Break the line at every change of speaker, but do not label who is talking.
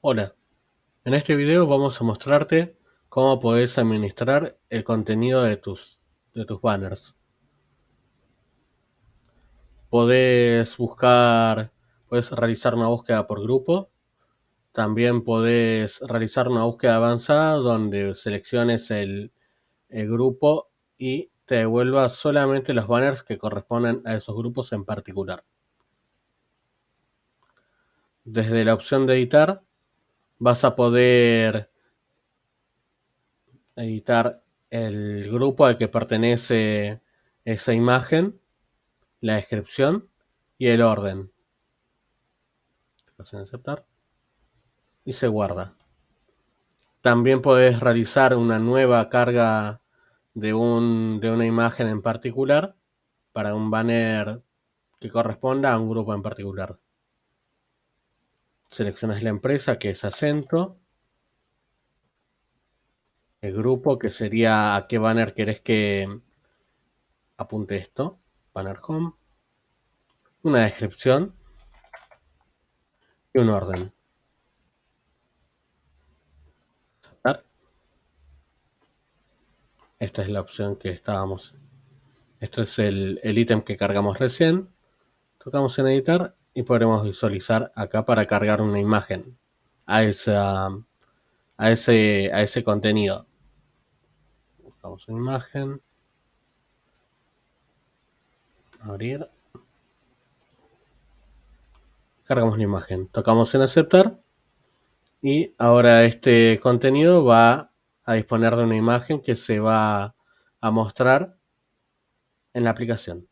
Hola, en este video vamos a mostrarte cómo puedes administrar el contenido de tus, de tus banners. Podés buscar, puedes realizar una búsqueda por grupo. También podés realizar una búsqueda avanzada donde selecciones el, el grupo y te devuelva solamente los banners que corresponden a esos grupos en particular. Desde la opción de editar vas a poder editar el grupo al que pertenece esa imagen, la descripción y el orden. en aceptar y se guarda. También puedes realizar una nueva carga de, un, de una imagen en particular para un banner que corresponda a un grupo en particular. Seleccionas la empresa que es acento el grupo, que sería a qué banner querés que apunte esto. Banner home. Una descripción. Y un orden. Esta es la opción que estábamos. Esto es el, el ítem que cargamos recién. Tocamos en editar y podremos visualizar acá para cargar una imagen a esa a ese, a ese contenido. Buscamos una imagen. Abrir. Cargamos la imagen. Tocamos en aceptar. Y ahora este contenido va a disponer de una imagen que se va a mostrar en la aplicación.